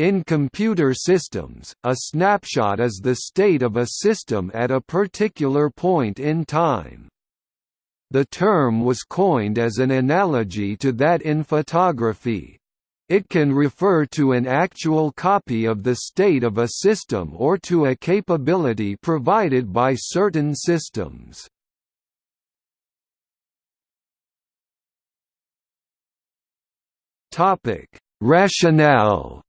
In computer systems, a snapshot is the state of a system at a particular point in time. The term was coined as an analogy to that in photography. It can refer to an actual copy of the state of a system or to a capability provided by certain systems. Rationale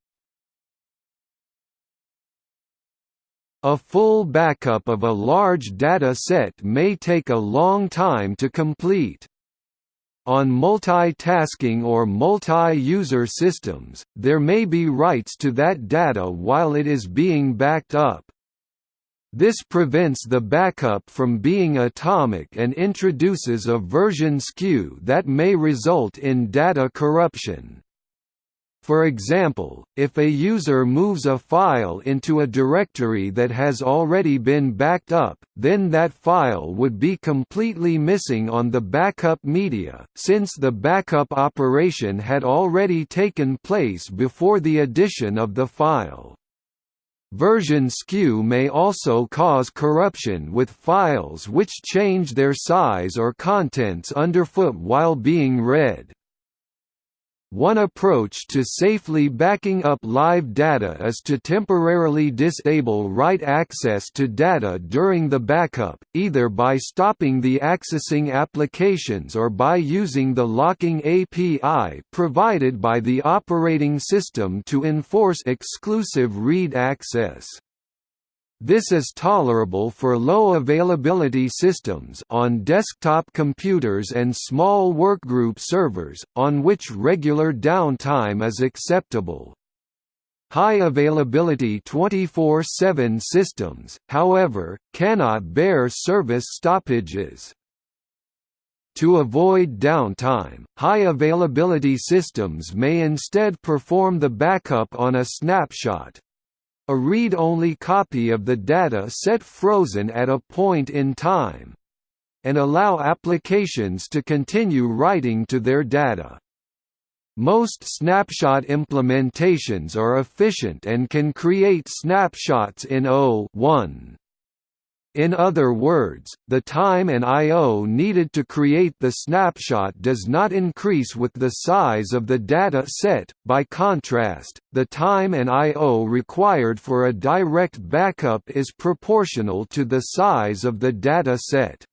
A full backup of a large data set may take a long time to complete. On multitasking or multi-user systems, there may be writes to that data while it is being backed up. This prevents the backup from being atomic and introduces a version skew that may result in data corruption. For example, if a user moves a file into a directory that has already been backed up, then that file would be completely missing on the backup media, since the backup operation had already taken place before the addition of the file. Version skew may also cause corruption with files which change their size or contents underfoot while being read. One approach to safely backing up live data is to temporarily disable write access to data during the backup, either by stopping the accessing applications or by using the locking API provided by the operating system to enforce exclusive read access. This is tolerable for low availability systems on desktop computers and small workgroup servers, on which regular downtime is acceptable. High availability 24-7 systems, however, cannot bear service stoppages. To avoid downtime, high availability systems may instead perform the backup on a snapshot, a read-only copy of the data set frozen at a point in time and allow applications to continue writing to their data. Most snapshot implementations are efficient and can create snapshots in O1. In other words, the time and I.O. needed to create the snapshot does not increase with the size of the data set, by contrast, the time and I.O. required for a direct backup is proportional to the size of the data set.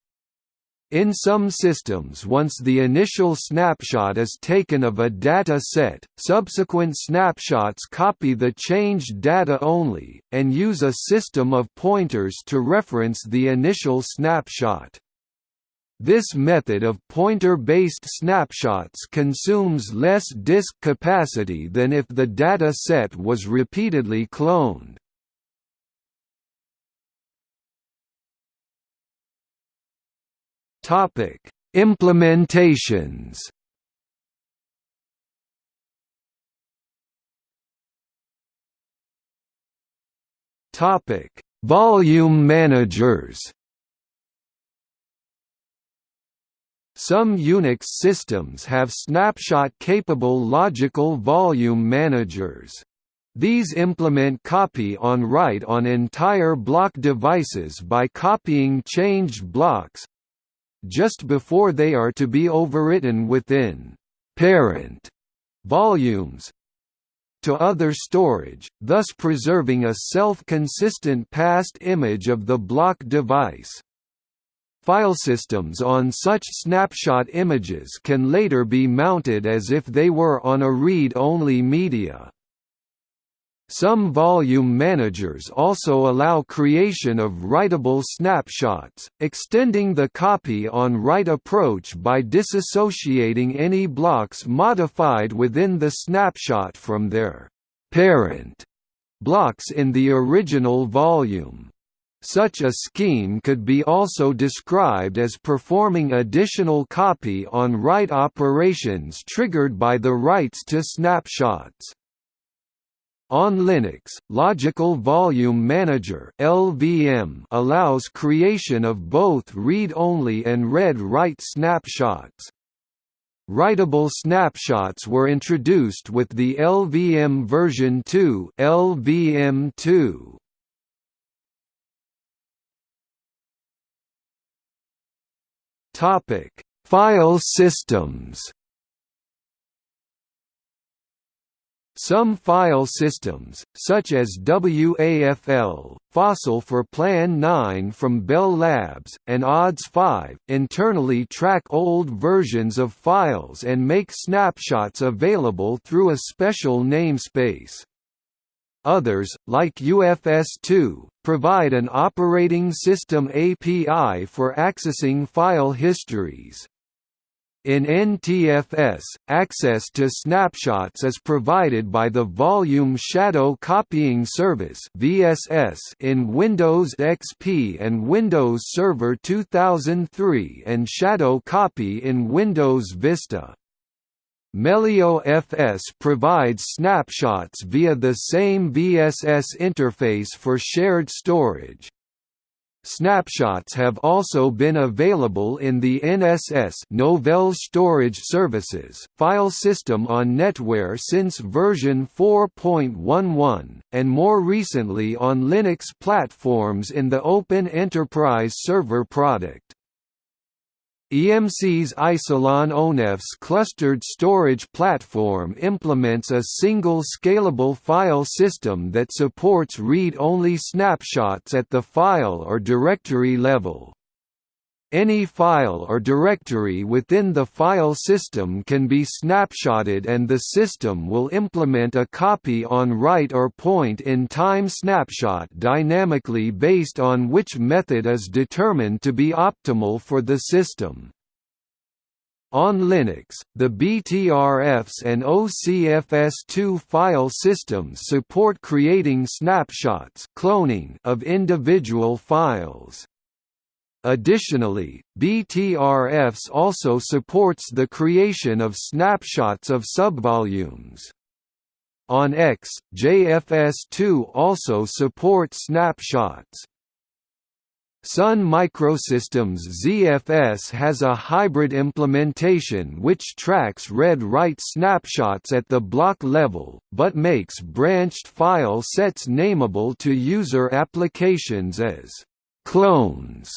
In some systems once the initial snapshot is taken of a data set, subsequent snapshots copy the changed data only, and use a system of pointers to reference the initial snapshot. This method of pointer-based snapshots consumes less disk capacity than if the data set was repeatedly cloned. Topic: Implementations. Topic: Volume managers. Some Unix systems have snapshot-capable logical volume managers. These implement copy on write on entire block devices by copying changed blocks, just before they are to be overwritten within parent volumes to other storage, thus preserving a self-consistent past image of the block device. Filesystems on such snapshot images can later be mounted as if they were on a read-only media. Some volume managers also allow creation of writable snapshots, extending the copy-on-write approach by disassociating any blocks modified within the snapshot from their parent blocks in the original volume. Such a scheme could be also described as performing additional copy-on-write operations triggered by the writes to snapshots. On Linux, Logical Volume Manager (LVM) allows creation of both read-only and read-write snapshots. Writable snapshots were introduced with the LVM version 2 LVM2. Topic: File systems. Some file systems, such as WAFL, Fossil for Plan 9 from Bell Labs, and ODS-5, internally track old versions of files and make snapshots available through a special namespace. Others, like UFS2, provide an operating system API for accessing file histories. In NTFS, access to snapshots is provided by the Volume Shadow Copying Service (VSS) in Windows XP and Windows Server 2003 and Shadow Copy in Windows Vista. Melio FS provides snapshots via the same VSS interface for shared storage. Snapshots have also been available in the NSS Novell Storage Services file system on NetWare since version 4.11, and more recently on Linux platforms in the Open Enterprise Server product. EMC's Isilon ONEFS clustered storage platform implements a single scalable file system that supports read-only snapshots at the file or directory level. Any file or directory within the file system can be snapshotted and the system will implement a copy on write or point-in-time snapshot dynamically based on which method is determined to be optimal for the system. On Linux, the BTRFS and OCFS2 file systems support creating snapshots cloning of individual files. Additionally, BTRFS also supports the creation of snapshots of subvolumes. On AIX, JFS2 also supports snapshots. Sun Microsystems ZFS has a hybrid implementation which tracks read-write snapshots at the block level, but makes branched file sets nameable to user applications as clones.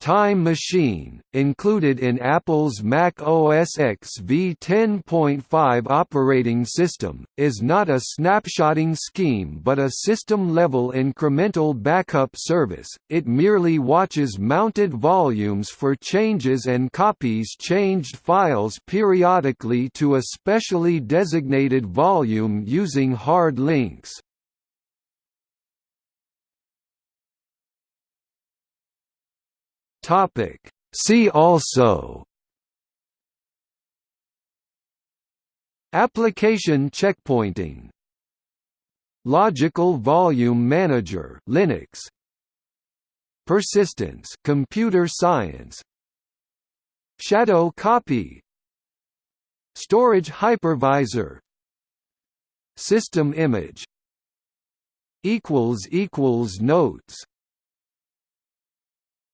Time Machine, included in Apple's Mac OS X v10.5 operating system, is not a snapshotting scheme but a system-level incremental backup service, it merely watches mounted volumes for changes and copies changed files periodically to a specially designated volume using hard links. Topic. See also Application checkpointing Logical Volume Manager Linux Persistence computer science Shadow copy Storage hypervisor System image equals equals notes